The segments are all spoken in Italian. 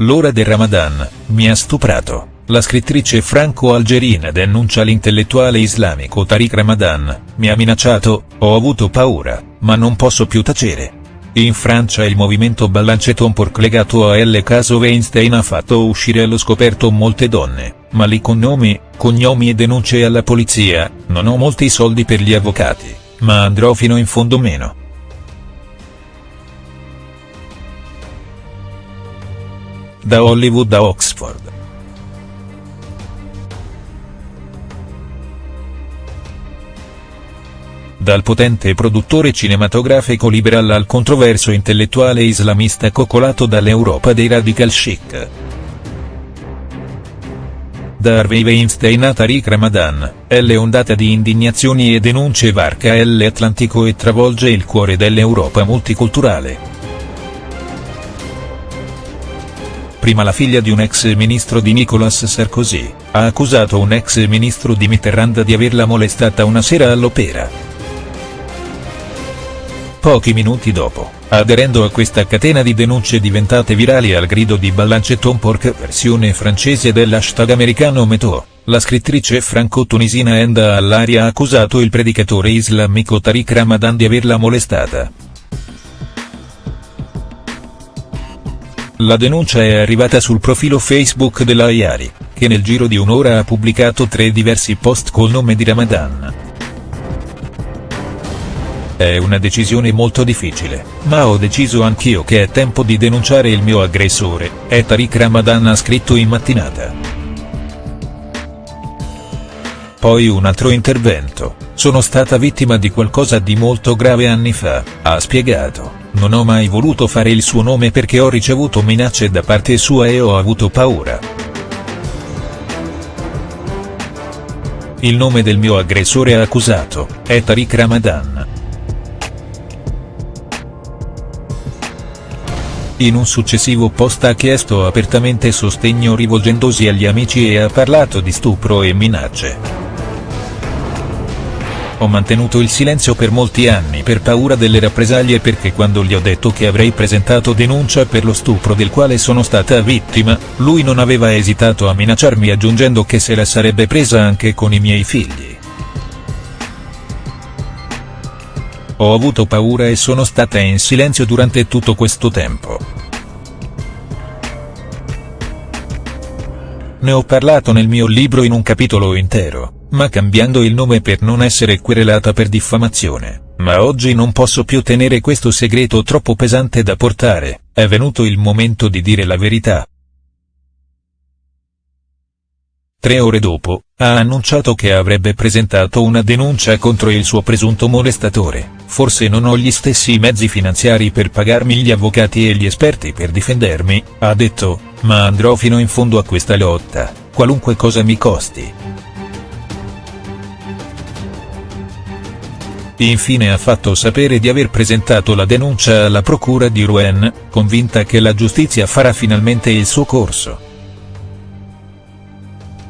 L'ora del Ramadan, mi ha stuprato. La scrittrice franco-algerina denuncia l'intellettuale islamico Tariq Ramadan, mi ha minacciato, ho avuto paura, ma non posso più tacere. In Francia il movimento Balanceton Porc legato a L. caso Weinstein ha fatto uscire allo scoperto molte donne, ma lì con nomi, cognomi e denunce alla polizia, non ho molti soldi per gli avvocati, ma andrò fino in fondo meno. Da Hollywood a Oxford. dal potente produttore cinematografico liberal al controverso intellettuale islamista coccolato dall'Europa dei radical chic. Da Harvey Weinstein a Tariq Ramadan, L ondata di indignazioni e denunce varca l'Atlantico e travolge il cuore dell'Europa multiculturale. Prima la figlia di un ex ministro di Nicolas Sarkozy, ha accusato un ex ministro di Mitterrand di averla molestata una sera all'opera. Pochi minuti dopo, aderendo a questa catena di denunce diventate virali al grido di Balanceton Porc versione francese dell'hashtag americano Meto, la scrittrice franco-tunisina Enda Allaria ha accusato il predicatore islamico Tariq Ramadan di averla molestata. La denuncia è arrivata sul profilo Facebook della Ayari, che nel giro di un'ora ha pubblicato tre diversi post col nome di Ramadan. È una decisione molto difficile, ma ho deciso anch'io che è tempo di denunciare il mio aggressore, è Tariq Ramadan ha scritto in mattinata. Poi un altro intervento, sono stata vittima di qualcosa di molto grave anni fa, ha spiegato, non ho mai voluto fare il suo nome perché ho ricevuto minacce da parte sua e ho avuto paura. Il nome del mio aggressore accusato, è Tariq Ramadan. In un successivo post ha chiesto apertamente sostegno rivolgendosi agli amici e ha parlato di stupro e minacce. Ho mantenuto il silenzio per molti anni per paura delle rappresaglie perché quando gli ho detto che avrei presentato denuncia per lo stupro del quale sono stata vittima, lui non aveva esitato a minacciarmi aggiungendo che se la sarebbe presa anche con i miei figli. Ho avuto paura e sono stata in silenzio durante tutto questo tempo. Ne ho parlato nel mio libro in un capitolo intero, ma cambiando il nome per non essere querelata per diffamazione, ma oggi non posso più tenere questo segreto troppo pesante da portare, è venuto il momento di dire la verità. Tre ore dopo, ha annunciato che avrebbe presentato una denuncia contro il suo presunto molestatore, forse non ho gli stessi mezzi finanziari per pagarmi gli avvocati e gli esperti per difendermi, ha detto, ma andrò fino in fondo a questa lotta, qualunque cosa mi costi. Infine ha fatto sapere di aver presentato la denuncia alla procura di Rouen, convinta che la giustizia farà finalmente il suo corso.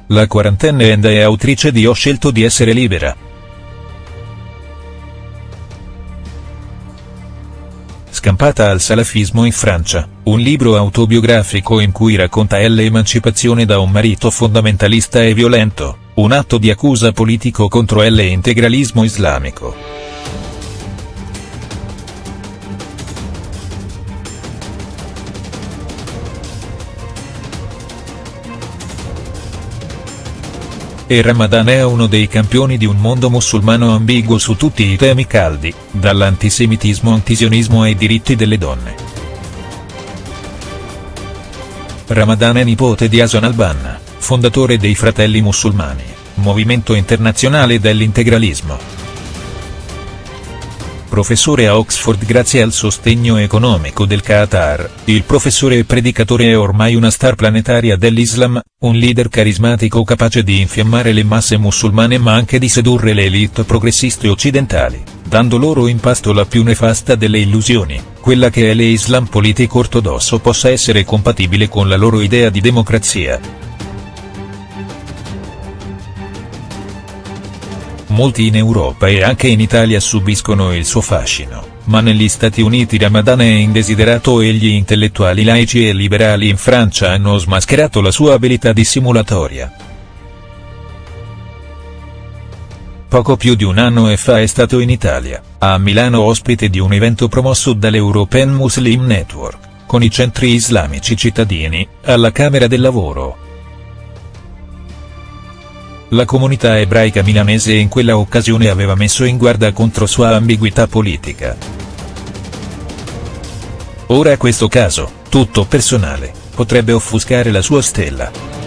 La quarantenne Enda è autrice di Ho scelto di essere libera. Scampata al salafismo in Francia, un libro autobiografico in cui racconta l'emancipazione da un marito fondamentalista e violento, un atto di accusa politico contro l'integralismo islamico. e Ramadan è uno dei campioni di un mondo musulmano ambiguo su tutti i temi caldi, dall'antisemitismo antisionismo ai diritti delle donne. Ramadan è nipote di Hasan al-Banna, fondatore dei Fratelli Musulmani, movimento internazionale dell'integralismo professore a Oxford grazie al sostegno economico del Qatar, il professore e predicatore è ormai una star planetaria dell'Islam, un leader carismatico capace di infiammare le masse musulmane ma anche di sedurre le elite progressiste occidentali, dando loro in pasto la più nefasta delle illusioni, quella che è l'Islam politico ortodosso possa essere compatibile con la loro idea di democrazia. Molti in Europa e anche in Italia subiscono il suo fascino, ma negli Stati Uniti Ramadan è indesiderato e gli intellettuali laici e liberali in Francia hanno smascherato la sua abilità dissimulatoria. Poco più di un anno fa è stato in Italia, a Milano ospite di un evento promosso dall'European Muslim Network, con i centri islamici cittadini, alla Camera del Lavoro. La comunità ebraica milanese in quella occasione aveva messo in guardia contro sua ambiguità politica. Ora questo caso, tutto personale, potrebbe offuscare la sua stella.